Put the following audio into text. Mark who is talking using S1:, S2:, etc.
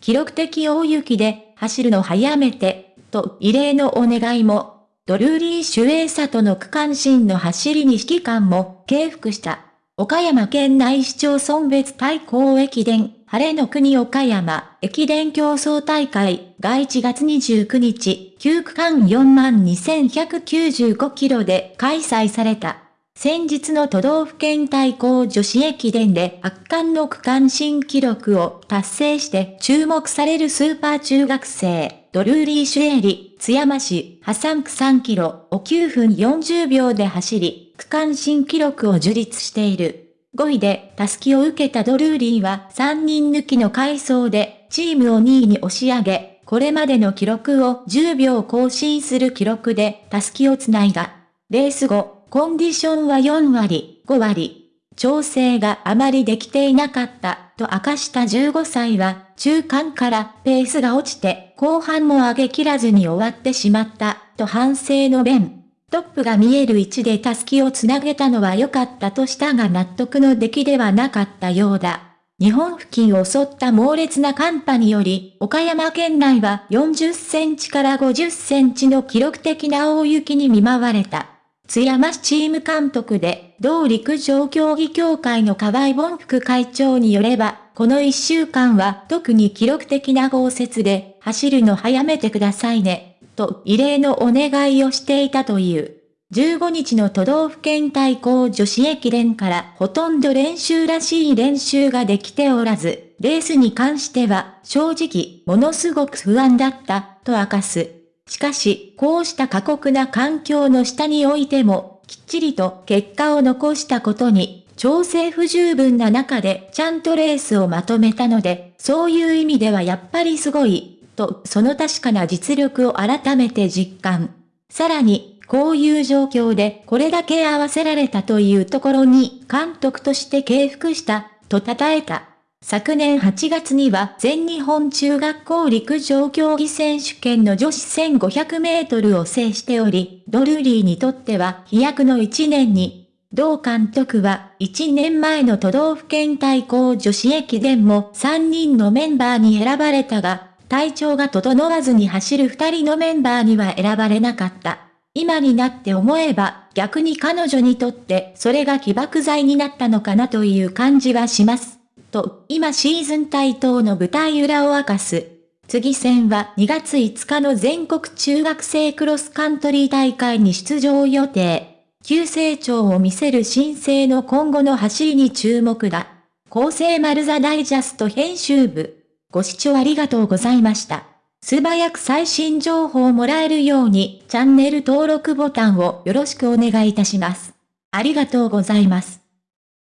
S1: 記録的大雪で走るの早めて、と異例のお願いも、ドルーリー・シュエーサとの区間新の走りに指揮官も敬服した。岡山県内市町村別対抗駅伝、晴れの国岡山駅伝競争大会が1月29日、9区間42,195キロで開催された。先日の都道府県対抗女子駅伝で圧巻の区間新記録を達成して注目されるスーパー中学生、ドルーリー・シュエリ、津山市、破産区3キロを9分40秒で走り、区間新記録を樹立している。5位で、タスキを受けたドルーリーは3人抜きの回走で、チームを2位に押し上げ、これまでの記録を10秒更新する記録で、タスキをつないだ。レース後、コンディションは4割、5割。調整があまりできていなかった、と明かした15歳は、中間からペースが落ちて、後半も上げ切らずに終わってしまった、と反省の弁。トップが見える位置でタスキをつなげたのは良かったとしたが納得の出来ではなかったようだ。日本付近を襲った猛烈な寒波により、岡山県内は40センチから50センチの記録的な大雪に見舞われた。津山市チーム監督で、同陸上競技協会の河合本副会長によれば、この一週間は特に記録的な豪雪で、走るの早めてくださいね、と異例のお願いをしていたという。15日の都道府県対抗女子駅伝からほとんど練習らしい練習ができておらず、レースに関しては正直ものすごく不安だったと明かす。しかし、こうした過酷な環境の下においても、きっちりと結果を残したことに、調整不十分な中でちゃんとレースをまとめたので、そういう意味ではやっぱりすごい、とその確かな実力を改めて実感。さらに、こういう状況でこれだけ合わせられたというところに監督として敬服した、と称えた。昨年8月には全日本中学校陸上競技選手権の女子1500メートルを制しており、ドルーリーにとっては飛躍の1年に、同監督は1年前の都道府県対抗女子駅伝も3人のメンバーに選ばれたが、体調が整わずに走る2人のメンバーには選ばれなかった。今になって思えば逆に彼女にとってそれが起爆剤になったのかなという感じはします。と、今シーズン対等の舞台裏を明かす。次戦は2月5日の全国中学生クロスカントリー大会に出場予定。急成長を見せる新生の今後の走りに注目だ。厚生丸座ダイジャスト編集部。ご視聴ありがとうございました。素早く最新情報をもらえるようにチャンネル登録ボタンをよろしくお願いいたします。ありがとうございます。